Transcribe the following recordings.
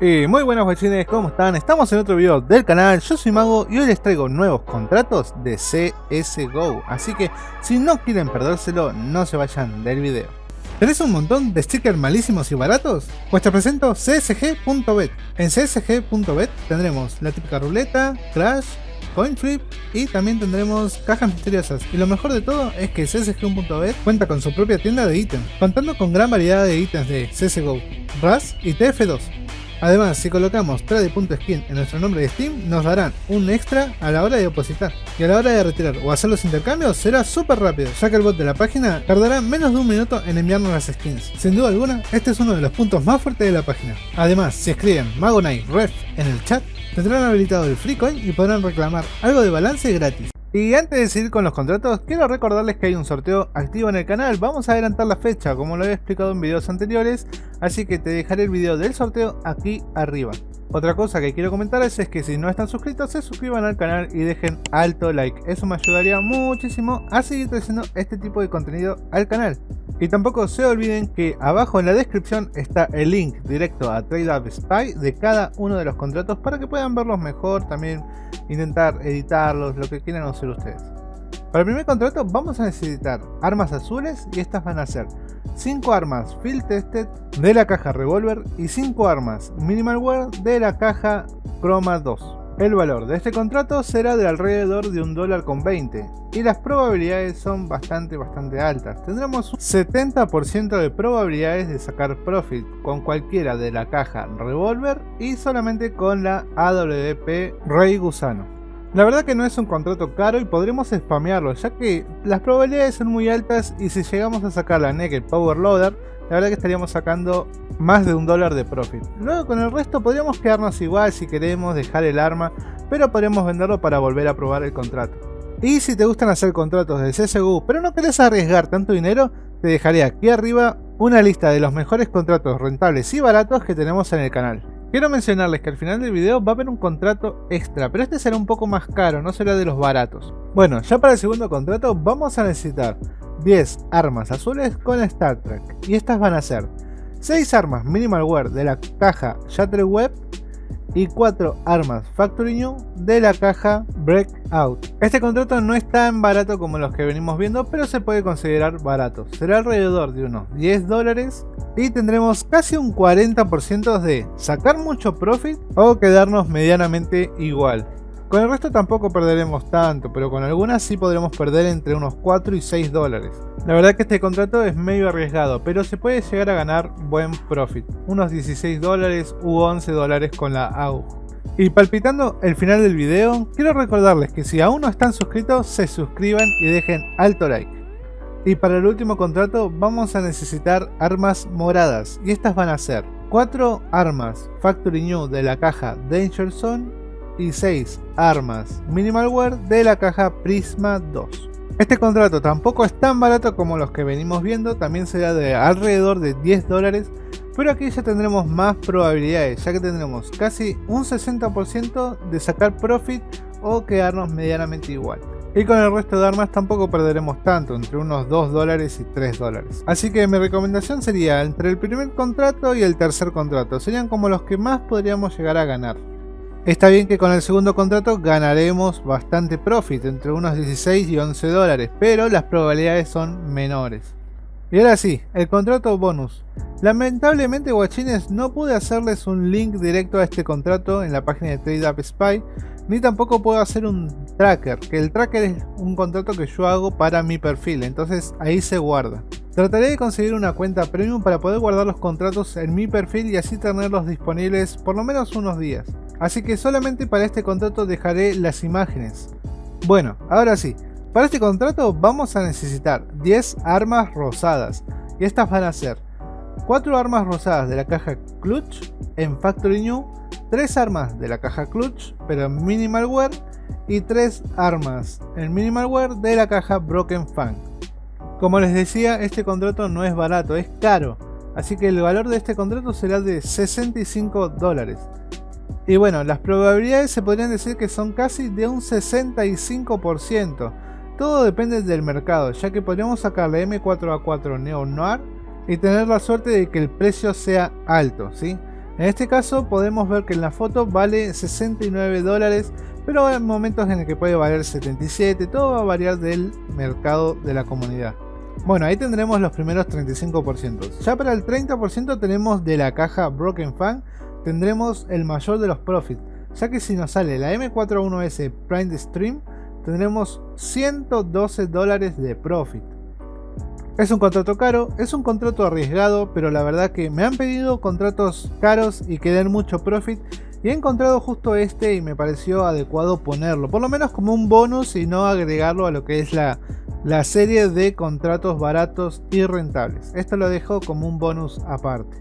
Y muy buenas guachines, ¿cómo están? Estamos en otro video del canal, yo soy Mago y hoy les traigo nuevos contratos de CSGO Así que si no quieren perdérselo, no se vayan del video ¿Tenés un montón de stickers malísimos y baratos? Pues te presento csg.bet En csg.bet tendremos la típica ruleta, crash, coin flip y también tendremos cajas misteriosas. Y lo mejor de todo es que csg.bet cuenta con su propia tienda de ítems, contando con gran variedad de ítems de CSGO, RAS y TF2. Además, si colocamos trade.skin en nuestro nombre de Steam, nos darán un extra a la hora de depositar. Y a la hora de retirar o hacer los intercambios será súper rápido, ya que el bot de la página tardará menos de un minuto en enviarnos las skins. Sin duda alguna, este es uno de los puntos más fuertes de la página. Además, si escriben Magonite Ref en el chat, tendrán habilitado el free coin y podrán reclamar algo de balance gratis. Y antes de seguir con los contratos, quiero recordarles que hay un sorteo activo en el canal. Vamos a adelantar la fecha, como lo he explicado en videos anteriores, así que te dejaré el video del sorteo aquí arriba. Otra cosa que quiero comentarles es que si no están suscritos, se suscriban al canal y dejen alto like. Eso me ayudaría muchísimo a seguir trayendo este tipo de contenido al canal. Y tampoco se olviden que abajo en la descripción está el link directo a TradeUp Spy de cada uno de los contratos para que puedan verlos mejor, también intentar editarlos, lo que quieran hacer ustedes. Para el primer contrato vamos a necesitar armas azules y estas van a ser 5 armas Field Tested de la caja Revolver y 5 armas Minimalware de la caja Chroma 2. El valor de este contrato será de alrededor de un dólar con 20 y las probabilidades son bastante bastante altas. Tendremos un 70% de probabilidades de sacar profit con cualquiera de la caja Revolver y solamente con la AWP Rey Gusano. La verdad que no es un contrato caro y podremos spamearlo ya que las probabilidades son muy altas y si llegamos a sacar la Naked Power Loader la verdad que estaríamos sacando más de un dólar de profit. Luego con el resto podríamos quedarnos igual si queremos dejar el arma, pero podríamos venderlo para volver a probar el contrato. Y si te gustan hacer contratos de CSGO, pero no querés arriesgar tanto dinero, te dejaré aquí arriba una lista de los mejores contratos rentables y baratos que tenemos en el canal. Quiero mencionarles que al final del video va a haber un contrato extra, pero este será un poco más caro, no será de los baratos. Bueno, ya para el segundo contrato vamos a necesitar 10 armas azules con Star Trek. Y estas van a ser 6 armas Minimal Wear de la caja Shutter Web y 4 armas Factory New de la caja Breakout. Este contrato no es tan barato como los que venimos viendo, pero se puede considerar barato. Será alrededor de unos 10 dólares y tendremos casi un 40% de sacar mucho profit o quedarnos medianamente igual. Con el resto tampoco perderemos tanto, pero con algunas sí podremos perder entre unos 4 y 6 dólares. La verdad que este contrato es medio arriesgado, pero se puede llegar a ganar buen profit, unos 16 dólares u 11 dólares con la AUG. Y palpitando el final del video, quiero recordarles que si aún no están suscritos, se suscriban y dejen alto like. Y para el último contrato vamos a necesitar armas moradas, y estas van a ser 4 armas Factory New de la caja Danger Zone y 6 armas Minimalware de la caja Prisma 2. Este contrato tampoco es tan barato como los que venimos viendo, también será de alrededor de 10 dólares, pero aquí ya tendremos más probabilidades, ya que tendremos casi un 60% de sacar profit o quedarnos medianamente igual. Y con el resto de armas tampoco perderemos tanto, entre unos 2 dólares y 3 dólares. Así que mi recomendación sería entre el primer contrato y el tercer contrato, serían como los que más podríamos llegar a ganar. Está bien que con el segundo contrato ganaremos bastante profit, entre unos 16 y 11 dólares, pero las probabilidades son menores. Y ahora sí, el contrato bonus. Lamentablemente guachines no pude hacerles un link directo a este contrato en la página de TradeUp Spy, ni tampoco puedo hacer un tracker, que el tracker es un contrato que yo hago para mi perfil, entonces ahí se guarda. Trataré de conseguir una cuenta premium para poder guardar los contratos en mi perfil y así tenerlos disponibles por lo menos unos días. Así que solamente para este contrato dejaré las imágenes. Bueno, ahora sí, para este contrato vamos a necesitar 10 armas rosadas y estas van a ser 4 armas rosadas de la caja Clutch en Factory New, 3 armas de la caja Clutch pero en Minimalware y 3 armas en Minimalware de la caja Broken Fang. Como les decía, este contrato no es barato, es caro. Así que el valor de este contrato será de 65 dólares. Y bueno, las probabilidades se podrían decir que son casi de un 65%. Todo depende del mercado, ya que podríamos sacar la M4A4 Neo Noir y tener la suerte de que el precio sea alto, ¿sí? En este caso podemos ver que en la foto vale 69 dólares, pero hay momentos en el que puede valer 77, todo va a variar del mercado de la comunidad. Bueno, ahí tendremos los primeros 35%. Ya para el 30% tenemos de la caja Broken Fan, tendremos el mayor de los profits, ya que si nos sale la M41S Prime Stream, tendremos 112 dólares de profit. Es un contrato caro, es un contrato arriesgado, pero la verdad que me han pedido contratos caros y que den mucho profit y he encontrado justo este y me pareció adecuado ponerlo, por lo menos como un bonus y no agregarlo a lo que es la, la serie de contratos baratos y rentables. Esto lo dejo como un bonus aparte.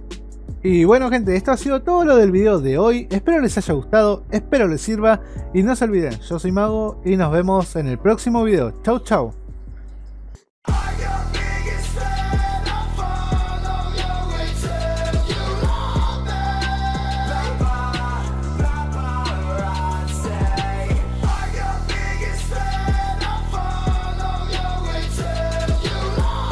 Y bueno gente, esto ha sido todo lo del video de hoy, espero les haya gustado, espero les sirva y no se olviden, yo soy Mago y nos vemos en el próximo video. Chau chau.